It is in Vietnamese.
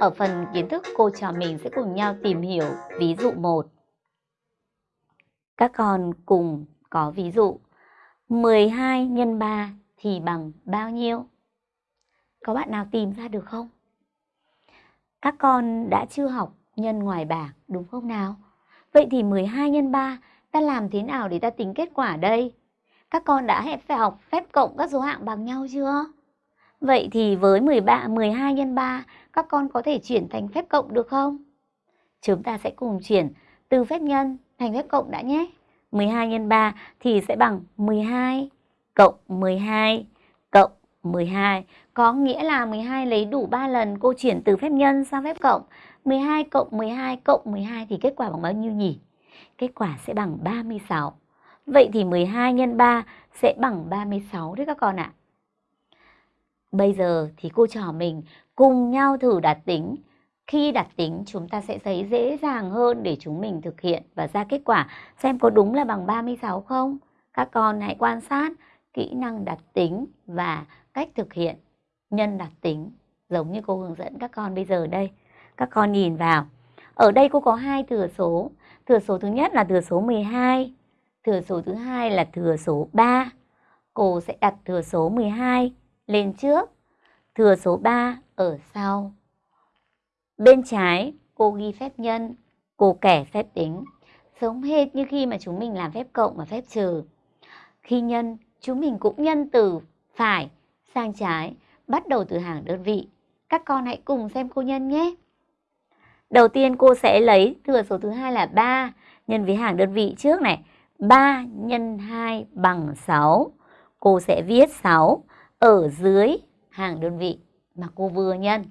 Ở phần kiến thức, cô trò mình sẽ cùng nhau tìm hiểu ví dụ 1. Các con cùng có ví dụ 12 nhân 3 thì bằng bao nhiêu? Có bạn nào tìm ra được không? Các con đã chưa học nhân ngoài bảng, đúng không nào? Vậy thì 12 nhân 3 ta làm thế nào để ta tính kết quả đây? Các con đã phải học phép cộng các số hạng bằng nhau chưa? Vậy thì với 13, 12 nhân 3 các con có thể chuyển thành phép cộng được không? Chúng ta sẽ cùng chuyển từ phép nhân thành phép cộng đã nhé. 12 nhân 3 thì sẽ bằng 12 cộng 12 cộng 12. Có nghĩa là 12 lấy đủ 3 lần cô chuyển từ phép nhân sang phép cộng. 12 cộng 12 cộng 12 thì kết quả bằng bao nhiêu nhỉ? Kết quả sẽ bằng 36. Vậy thì 12 nhân 3 sẽ bằng 36 đấy các con ạ. À. Bây giờ thì cô trò mình cùng nhau thử đặt tính. Khi đặt tính, chúng ta sẽ thấy dễ dàng hơn để chúng mình thực hiện và ra kết quả xem có đúng là bằng 36 không. Các con hãy quan sát kỹ năng đặt tính và cách thực hiện nhân đặt tính, giống như cô hướng dẫn các con bây giờ đây. Các con nhìn vào. Ở đây cô có hai thừa số. Thừa số thứ nhất là thừa số 12. Thừa số thứ hai là thừa số 3. Cô sẽ đặt thừa số 12 lên trước, thừa số 3 ở sau. Bên trái cô ghi phép nhân, cô kẻ phép tính. Giống hệt như khi mà chúng mình làm phép cộng và phép trừ. Khi nhân, chúng mình cũng nhân từ phải sang trái, bắt đầu từ hàng đơn vị. Các con hãy cùng xem cô nhân nhé. Đầu tiên cô sẽ lấy thừa số thứ hai là 3 nhân với hàng đơn vị trước này. 3 nhân 2 bằng 6. Cô sẽ viết 6 ở dưới hàng đơn vị mà cô vừa nhân.